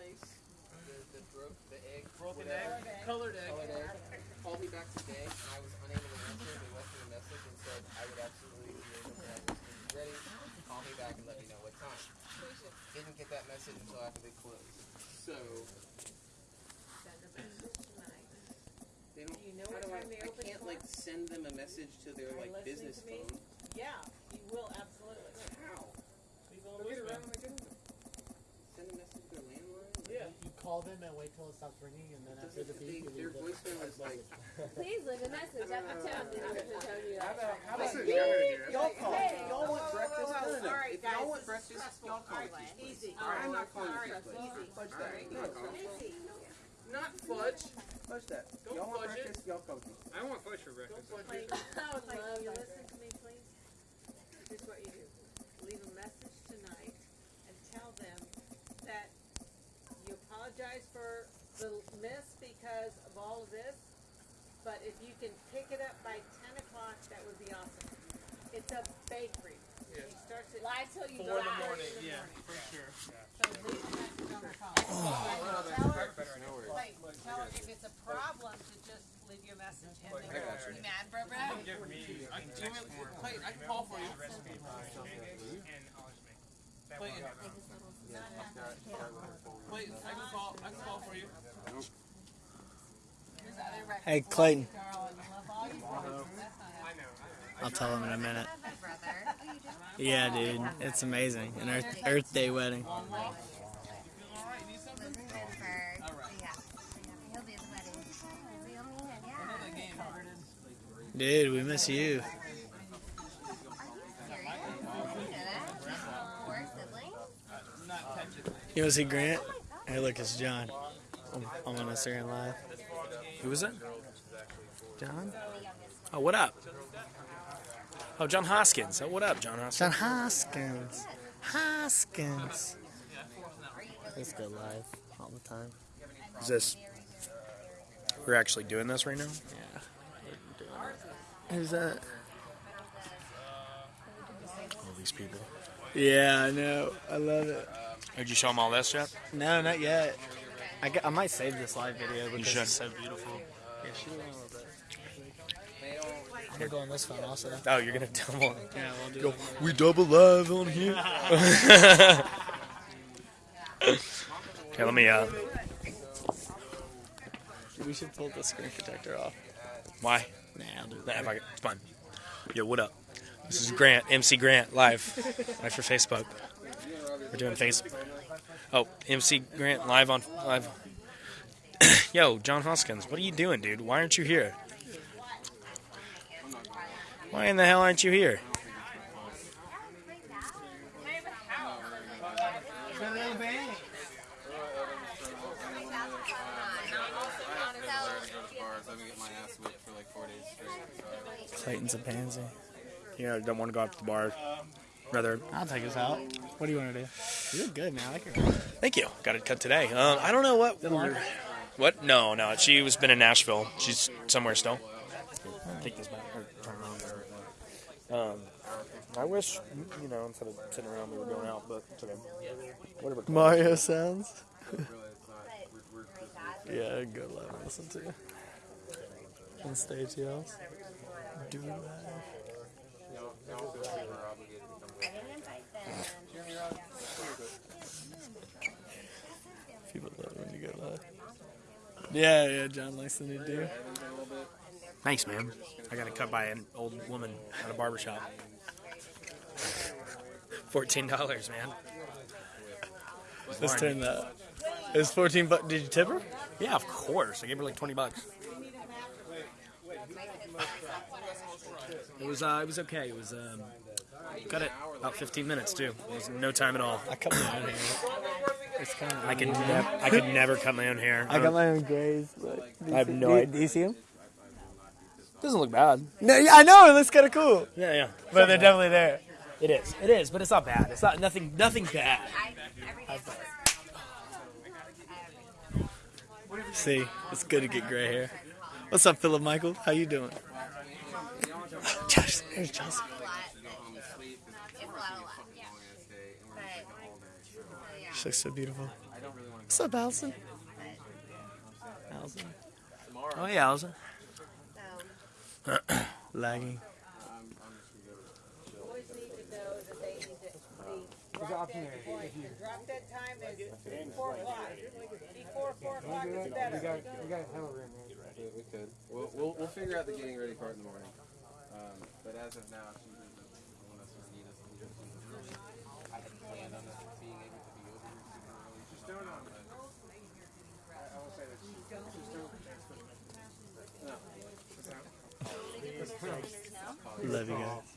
place? The, the broke, the egg, Broken whatever. egg, colored egg. Colored egg. Called me back today. I was unable to answer. They left me a message and said I would absolutely be able to have this food ready. Call me back and let me know what time. Didn't get that message until after they closed. So Send a message tonight. they don't. Do you know how what do I, they I open can't like send them a message to their Are like business to phone. Yeah, you will absolutely. How? Leave a They'll get voicemail. around my phone. Send a message to their landline. Yeah. You call them and wait till it stops ringing, and then after the beep, they- you their leave the voicemail is like. Please leave a message after tone. Tell you How about, how about Listen, y'all call? Hey. Y'all want breakfast? No, no, no. all right, If guys, y'all this want is breakfast, stressful. y'all call All me. right, easy. All right, I'm not calling All you right, Fudge. easy. Fudge that. right, Not call me. Not fudge. Fudge that. Don't Y'all want fudge it. breakfast? Y'all call me. I want fudge for breakfast. Don't fudge Like, it. I would like, love you that. listen to me, please? Here's what you do. Leave a message tonight and tell them that you apologize for the miss because of all of this, but if you can pick it up by ten o'clock, that would be awesome. It's a bakery. Yeah. He starts at Lie till you Four in the die. morning. Yeah, for sure. So leave a message on her phone. Tell her, wait, tell her if it's a problem to just leave your message and then. You mad, bro, bro? I can, do you want I can call for you. recipe for and I'll just make that Clayton, Clayton, I can call. I can call for you. Hey, Clayton. Darling, love all you boys. That's not I Clayton. I'll tell him in a minute. Brother. You do? Yeah, dude, it's amazing. An Earth, Earth Day wedding. Long walk. You feel all right? Need something? Pittsburgh. All right. Yeah. He'll be at the wedding. Real man, yeah. Another game. Dude, we miss you. You serious? You know that? Four siblings? Not technically. You want to see Grant? Hey, look, it's John. I'm, I'm on Instagram Live. Who was it? John? Oh, what up? Oh, John Hoskins. Oh, what up, John Hoskins? John Hoskins. Hoskins. Let's go live all the time. Is this? We're actually doing this right now. Yeah. Who's that? All these people. Yeah, I know. I love it. Did you show them all this yet? No, not yet. I, I might save this live video because should. it's so beautiful. Yeah, shoot it a little bit. I'm gonna go on this phone also. Oh, you're gonna tell them. Yeah, we'll do Go. it. We double live on here. okay, let me. Uh, We should pull the screen protector off. why? Nah, I'll do Nah, that. if I, it's fine. Yo, what up? This is Grant, MC Grant, live, live for Facebook. We're doing face. Oh, MC Grant live on live. Yo, John Hoskins, what are you doing, dude? Why aren't you here? Why in the hell aren't you here? Clayton's a pansy. You know, don't want to go out to the bar. Rather, I'll take us out. What do you want to do? You look good, man. I like your hair. thank you. Got it cut today. Um, I don't know what. What? No, no. She was been in Nashville. She's somewhere still. Take this back. or turn it around. Um, I wish, you know, instead of sitting around, we were going out, but it's okay. Whatever. Mario sounds. yeah, good love to listen to. On stage yells. Do that. People love when you go live. Yeah, yeah, John likes the new do. Thanks, man. I got it cut by an old woman at a barber shop. Fourteen dollars, man. Let's turn that. It's 14 bucks. Did you tip her? Yeah, of course. I gave her like twenty bucks. It was uh, it was okay. It was um, cut it about fifteen minutes too. It was no time at all. I cut my own hair. It's kind of. I could never I could never cut my own hair. I got oh. my own grays. But I have no do, you- idea. do you see them? Doesn't look bad. No, yeah, I know it looks kind of cool, Yeah, yeah. but they're definitely there. It is. It is, but it's not bad. It's not nothing nothing bad. See, it's good to get gray hair. What's up, Philip Michael? How you doing? Josh, there's Josh. It's a lot, a lot, yeah. But, She looks so beautiful. I don't really want to What's up, Allison? Allison. Oh yeah, Allison. So, Lagging. I'm, I'm just gonna go. Boys need to know that they need to be drop dead point. Drop dead time is four o'clock. Before four o'clock is better. Yeah, we could. We'll, we'll, we'll figure out the getting ready part in the morning. Um, but as of now, she doesn't want us or need us. to. I had planned on us being able to be over here super early. Just don't know. I will say that she, just don't. Love you guys.